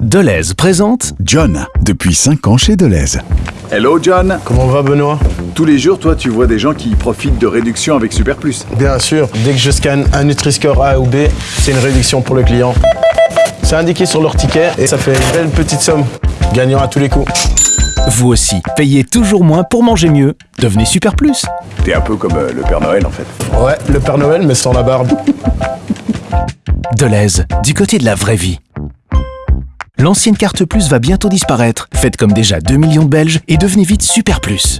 Deleuze présente John, depuis 5 ans chez Deleuze. Hello John Comment va Benoît? Tous les jours, toi, tu vois des gens qui profitent de réductions avec Super Plus. Bien sûr, dès que je scanne un Nutri-Score A ou B, c'est une réduction pour le client. C'est indiqué sur leur ticket et ça fait une belle petite somme, gagnant à tous les coups. Vous aussi, payez toujours moins pour manger mieux. Devenez Super Plus. T'es un peu comme euh, le Père Noël en fait. Ouais, le Père Noël mais sans la barbe. Deleuze, du côté de la vraie vie. L'ancienne carte Plus va bientôt disparaître. Faites comme déjà 2 millions de Belges et devenez vite Super Plus.